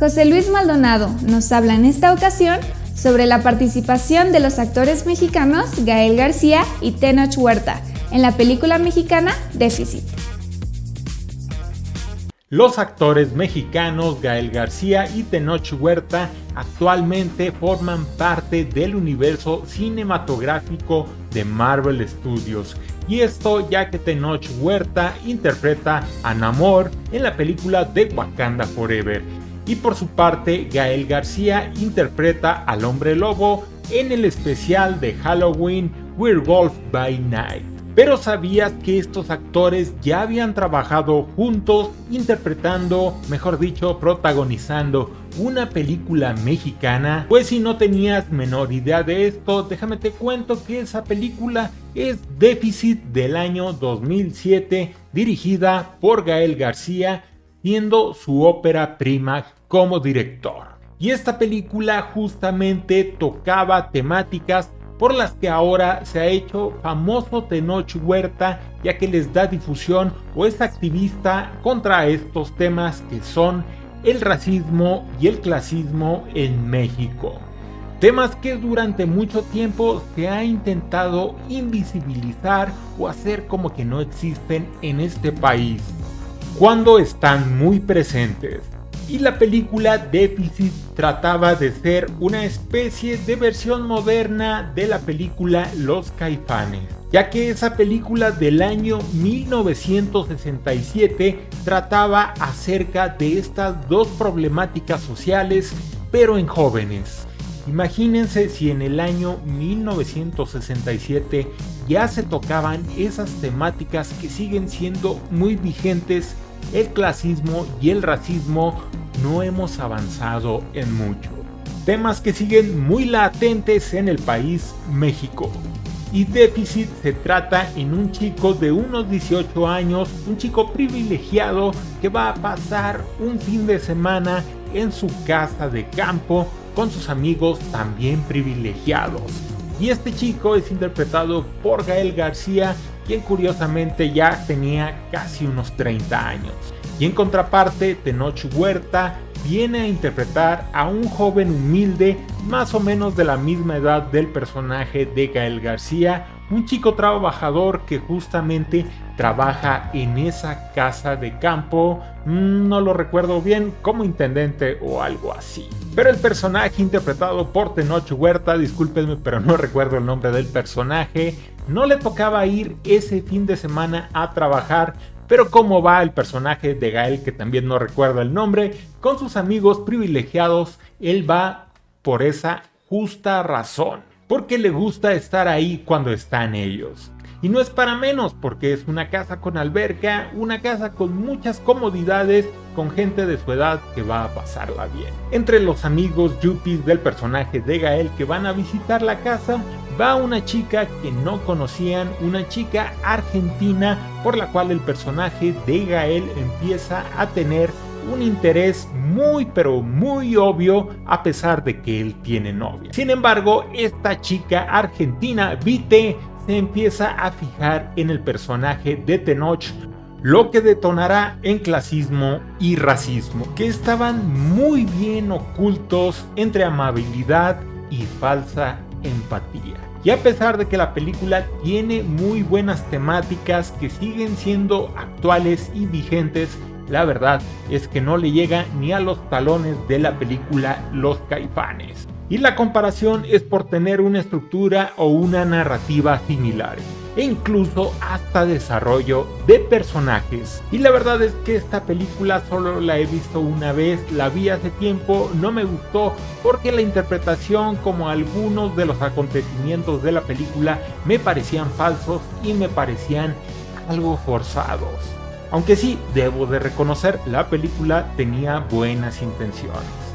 José Luis Maldonado nos habla en esta ocasión sobre la participación de los actores mexicanos Gael García y Tenoch Huerta en la película mexicana Déficit. Los actores mexicanos Gael García y Tenoch Huerta actualmente forman parte del universo cinematográfico de Marvel Studios. Y esto ya que Tenoch Huerta interpreta a Namor en la película de Wakanda Forever y por su parte Gael García interpreta al hombre lobo en el especial de Halloween Werewolf by Night. Pero ¿sabías que estos actores ya habían trabajado juntos interpretando, mejor dicho, protagonizando una película mexicana? Pues si no tenías menor idea de esto, déjame te cuento que esa película es Déficit del año 2007, dirigida por Gael García, siendo su ópera prima como director. Y esta película justamente tocaba temáticas por las que ahora se ha hecho famoso Tenoch Huerta ya que les da difusión o es activista contra estos temas que son el racismo y el clasismo en México. Temas que durante mucho tiempo se ha intentado invisibilizar o hacer como que no existen en este país, cuando están muy presentes y la película Déficit trataba de ser una especie de versión moderna de la película Los Caifanes, ya que esa película del año 1967 trataba acerca de estas dos problemáticas sociales, pero en jóvenes. Imagínense si en el año 1967 ya se tocaban esas temáticas que siguen siendo muy vigentes el clasismo y el racismo no hemos avanzado en mucho. Temas que siguen muy latentes en el país México. Y déficit se trata en un chico de unos 18 años, un chico privilegiado que va a pasar un fin de semana en su casa de campo con sus amigos también privilegiados. Y este chico es interpretado por Gael García, quien curiosamente ya tenía casi unos 30 años. Y en contraparte, Tenoch Huerta viene a interpretar a un joven humilde más o menos de la misma edad del personaje de Gael García, un chico trabajador que justamente trabaja en esa casa de campo, mm, no lo recuerdo bien, como intendente o algo así. Pero el personaje interpretado por Tenoch Huerta, discúlpenme pero no recuerdo el nombre del personaje, no le tocaba ir ese fin de semana a trabajar, pero cómo va el personaje de Gael, que también no recuerdo el nombre, con sus amigos privilegiados, él va por esa justa razón, porque le gusta estar ahí cuando están ellos. Y no es para menos porque es una casa con alberca, una casa con muchas comodidades, con gente de su edad que va a pasarla bien. Entre los amigos yuppies del personaje de Gael que van a visitar la casa, va una chica que no conocían, una chica argentina por la cual el personaje de Gael empieza a tener un interés muy pero muy obvio a pesar de que él tiene novia. Sin embargo, esta chica argentina, Vite, se empieza a fijar en el personaje de Tenoch, lo que detonará en clasismo y racismo, que estaban muy bien ocultos entre amabilidad y falsa empatía. Y a pesar de que la película tiene muy buenas temáticas que siguen siendo actuales y vigentes, la verdad es que no le llega ni a los talones de la película Los Caifanes. Y la comparación es por tener una estructura o una narrativa similares e incluso hasta desarrollo de personajes. Y la verdad es que esta película solo la he visto una vez, la vi hace tiempo, no me gustó porque la interpretación como algunos de los acontecimientos de la película me parecían falsos y me parecían algo forzados. Aunque sí, debo de reconocer, la película tenía buenas intenciones.